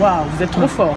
Waouh, vous êtes trop fort.